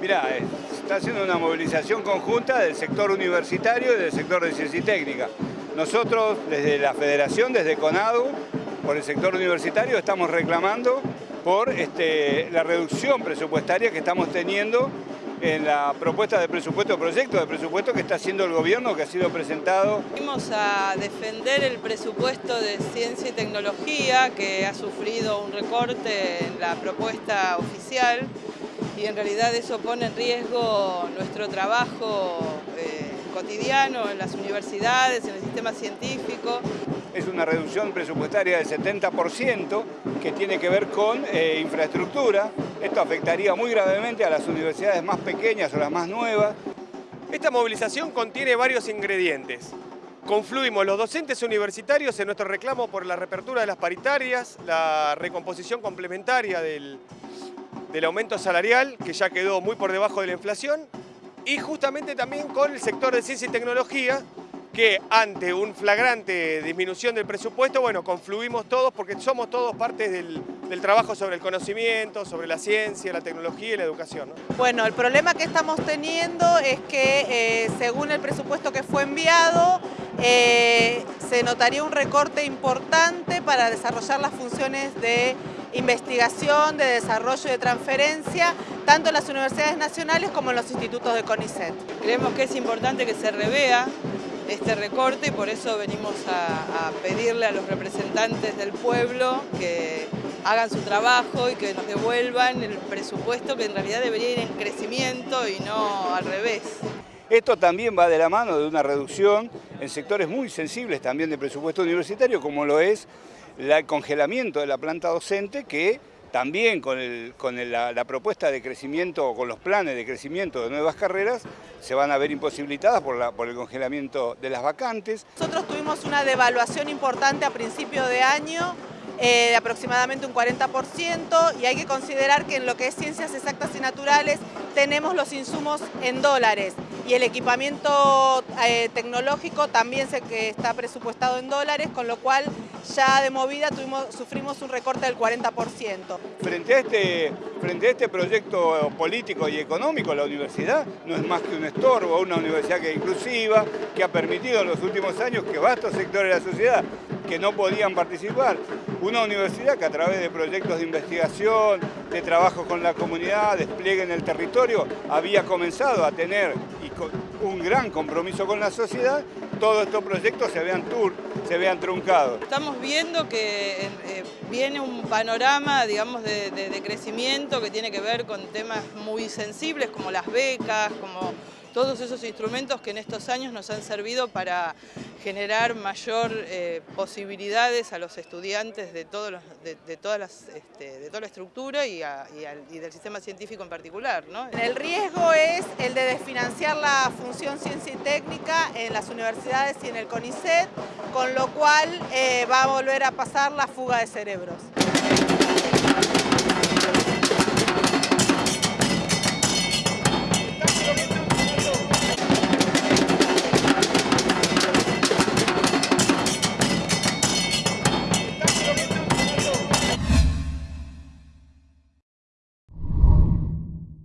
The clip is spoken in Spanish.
Mirá, eh, está haciendo una movilización conjunta del sector universitario y del sector de ciencia y técnica. Nosotros, desde la federación, desde CONADU, por el sector universitario, estamos reclamando por este, la reducción presupuestaria que estamos teniendo en la propuesta de presupuesto, proyecto de presupuesto que está haciendo el gobierno, que ha sido presentado. Venimos a defender el presupuesto de ciencia y tecnología, que ha sufrido un recorte en la propuesta oficial, y en realidad eso pone en riesgo nuestro trabajo eh, cotidiano en las universidades, en el sistema científico. Es una reducción presupuestaria del 70% que tiene que ver con eh, infraestructura. Esto afectaría muy gravemente a las universidades más pequeñas o las más nuevas. Esta movilización contiene varios ingredientes. Confluimos los docentes universitarios en nuestro reclamo por la reapertura de las paritarias, la recomposición complementaria del, del aumento salarial, que ya quedó muy por debajo de la inflación, y justamente también con el sector de ciencia y tecnología, que ante un flagrante disminución del presupuesto, bueno, confluimos todos porque somos todos partes del, trabajo sobre el conocimiento, sobre la ciencia, la tecnología y la educación. Bueno, el problema que estamos teniendo es que eh, según el presupuesto que fue enviado, eh, se notaría un recorte importante para desarrollar las funciones de investigación, de desarrollo y de transferencia, tanto en las universidades nacionales como en los institutos de CONICET. Creemos que es importante que se revea este recorte y por eso venimos a, pedirle a los representantes del pueblo que hagan su trabajo y que nos devuelvan el presupuesto que en realidad debería ir en crecimiento y no al revés. Esto también va de la mano de una reducción en sectores muy sensibles también de presupuesto universitario, como lo es el congelamiento de la planta docente que también con, la, propuesta de crecimiento o con los planes de crecimiento de nuevas carreras se van a ver imposibilitadas por, por el congelamiento de las vacantes. Nosotros tuvimos una devaluación importante a principio de año eh, de aproximadamente un 40% y hay que considerar que en lo que es ciencias exactas y naturales tenemos los insumos en dólares y el equipamiento eh, tecnológico también se, que está presupuestado en dólares, con lo cual ya de movida sufrimos un recorte del 40%. Frente a, este, frente a este proyecto político y económico, la universidad no es más que un estorbo, una universidad que es inclusiva, que ha permitido en los últimos años que vastos sectores de la sociedad que no podían participar. Una universidad que a través de proyectos de investigación, de trabajo con la comunidad, despliegue en el territorio, había comenzado a tener un gran compromiso con la sociedad, todos estos proyectos se vean, tur, se vean truncados. Estamos viendo que eh, viene un panorama digamos, de crecimiento que tiene que ver con temas muy sensibles como las becas, como todos esos instrumentos que en estos años nos han servido para generar mayor eh, posibilidades a los estudiantes de, este, toda la estructura y, del sistema científico en particular. El riesgo es el de desfinanciar la función ciencia y técnica en las universidades y en el CONICET, con lo cual eh, va a volver a pasar la fuga de cerebros.